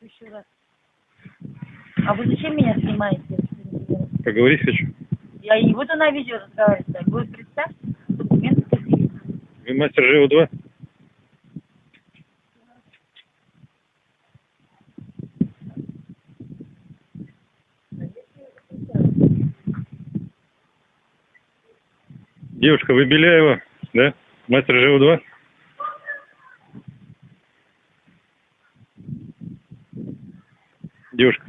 Еще раз. А вы зачем меня снимаете? Поговорить хочу. Я не буду на видео разговаривать. так. Вы представьте, документы какие. Вы мастер ЖО-2? Девушка, вы Беляева, да? Мастер ЖО-2? Девушка.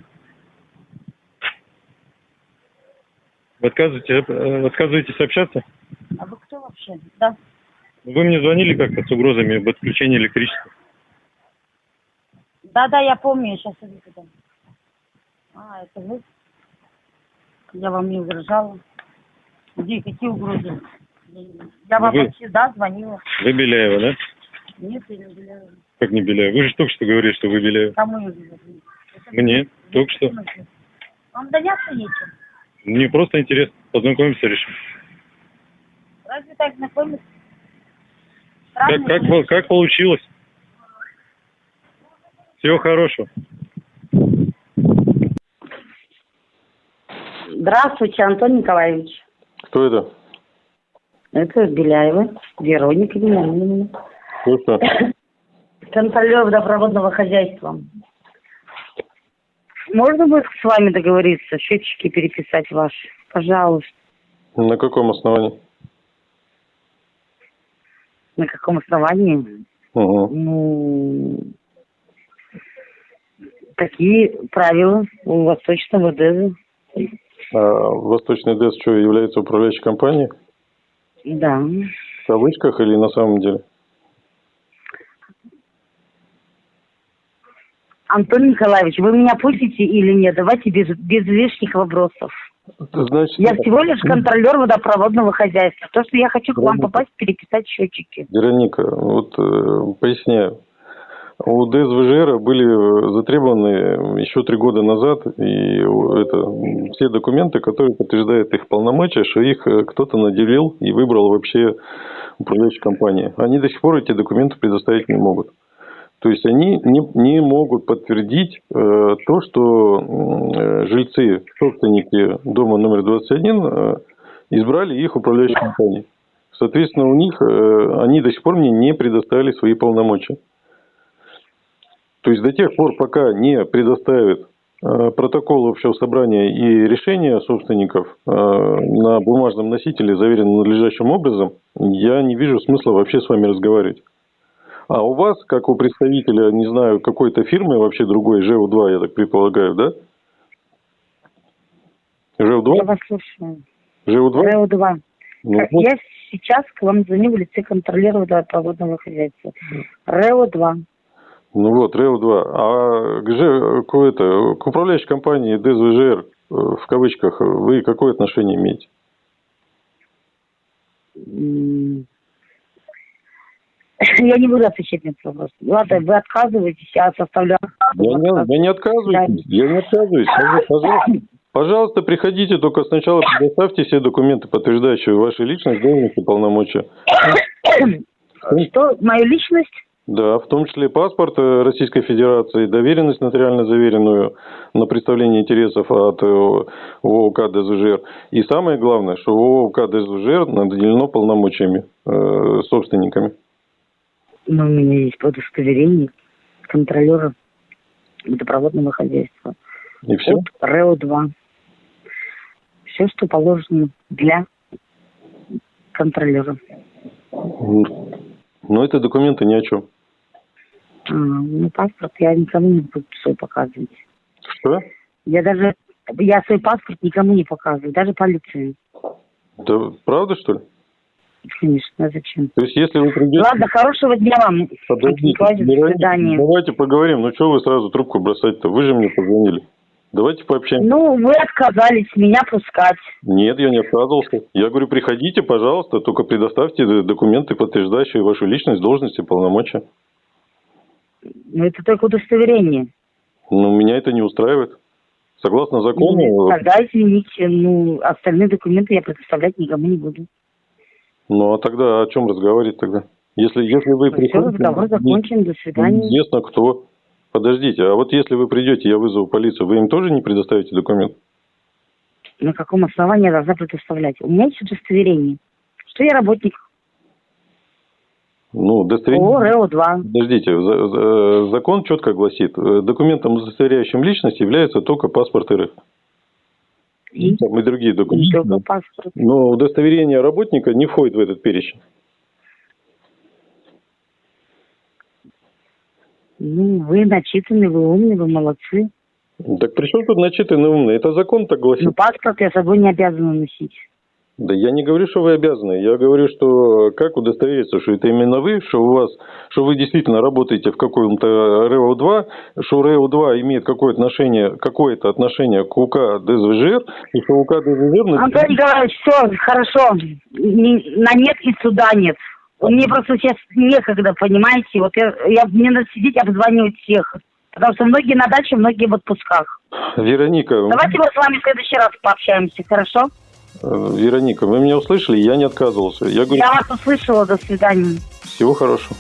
Вы отказываетесь, э, отказываетесь общаться? А вы кто вообще? Да. Вы мне звонили как-то с угрозами об отключении электричества. Да, да, я помню, я сейчас иду туда. А, это вы? Я вам не угрожала. Где, какие угрозы? Я вам Вы- вообще, да, звонила. Вы Беляева, да? Нет, я не угрожала. Как не Беляева? Вы же только что говорили, что вы Беляева. Кому я угрожала? Мне? Только что. Вам заняться нечем. Мне просто интересно. Познакомиться решил. Разве так знакомиться? Как, как, как получилось? Всего хорошего. Здравствуйте, Антон Николаевич. Кто это? Это Беляева, Вероника. Кто что? Контролер водопроводного хозяйства. Можно будет с вами договориться, счетчики переписать ваши? Пожалуйста. На каком основании? На каком основании? Угу. Ну, такие правила у Восточного ДЭЗа. А Восточный ДЭС что, является управляющей компанией? Да. В кавычках или на самом деле? Антон Николаевич, вы меня пустите или нет? Давайте без, без лишних вопросов. Значит, Я всего лишь контролер водопроводного хозяйства. То, что я хочу к вам попасть, переписать счетчики. Вероника, вот э, поясняю. У ДСВЖР были э, затребованы еще три года назад и это, все документы, которые подтверждают их полномочия, что их э, кто-то наделил и выбрал вообще управляющей компании. Они до сих пор эти документы предоставить не могут. То есть они не, не могут подтвердить э, то, что э, жильцы, собственники дома номер 21 э, избрали их управляющей компанией. Соответственно, у них э, они до сих пор мне не предоставили свои полномочия. То есть до тех пор, пока не предоставят э, протокол общего собрания и решения собственников э, на бумажном носителе, заверенном надлежащим образом, я не вижу смысла вообще с вами разговаривать. А у вас, как у представителя, не знаю, какой-то фирмы, вообще другой, ЖУ-2, я так предполагаю, да? Я ЖУ-2? вас слушаю. ЖУ-2? РЭО-2. Ну, Как- вот. Я сейчас к вам звоню в лице контролера водопроводного хозяйства. РЭО-2. Ну вот, РЭО-2. А к, Ж- к, это, к управляющей компании ДСВЖР, э, в кавычках, вы какое отношение имеете? Я не буду отвечать на этот вопрос. Ладно, вы отказываетесь, я составляю... Я не, я не отказываюсь. Я не отказываюсь. Пожалуйста, пожалуйста, приходите, только сначала предоставьте все документы, подтверждающие вашу личность, должность и полномочия. Что, мою личность? Да, в том числе паспорт э, Российской Федерации, доверенность нотариально заверенную на представление интересов от э, ООК ДСВЖР. И самое главное, что ООК ДСВЖР наделено полномочиями э, собственниками. Ну, у меня есть удостоверение контролера водопроводного хозяйства. И все. От РЭО-2. Все, что положено для контролера. Но это документы ни о чем. А, ну, паспорт я никому не буду свой показывать. Что? Я даже, я свой паспорт никому не показываю, даже полиции. Да, правда, что ли? Конечно, а зачем? То есть, если вы придете... Ладно, хорошего дня вам. Подождите, Вероника, свидания. давайте поговорим. Ну, что вы сразу трубку бросать-то? Вы же мне позвонили. Давайте пообщаемся. Ну, вы отказались меня пускать. Нет, я не отказывался. Я говорю, приходите, пожалуйста, только предоставьте документы, подтверждающие вашу личность, должность и полномочия. Ну, это только удостоверение. Но меня это не устраивает. Согласно закону, Ну, Тогда, извините, ну, остальные документы я предоставлять никому не буду. Ну а тогда о чем разговаривать тогда? Если, если вы Все, приходите, разговор закончен, до свидания. Неизвестно кто. Подождите, а вот если вы придете, я вызову полицию, вы им тоже не предоставите документ? На каком основании я должна предоставлять? У меня есть удостоверение, что я работник Ну, удостоверение... ООО РЭО-2. Подождите, за- закон четко гласит, э, документом, удостоверяющим личность, является только паспорт РФ. И Там и другие документы. паспорт. Но удостоверение работника не входит в этот перечень. Ну, вы начитаны, вы умные, вы молодцы. Так при чем тут начитанный умный? Это закон так гласит. Но паспорт я с собой не обязана носить. Да я не говорю, что вы обязаны. Я говорю, что как удостовериться, что это именно вы, что у вас, что вы действительно работаете в каком-то РЭО-2, что РЭО-2 имеет какое-то отношение, какое-то отношение к УК ДСВЖР, и что УК ДСВЖР... Антон Николаевич, все, хорошо. На нет и суда нет. Мне просто сейчас некогда, понимаете? Вот я, я- мне надо сидеть обзванивать всех. Потому что многие на даче, многие в отпусках. Вероника, Давайте мы с вами в следующий раз пообщаемся, хорошо? Вероника, вы меня услышали, я не отказывался. Я говорю, Я вас услышала, до свидания. всего хорошего.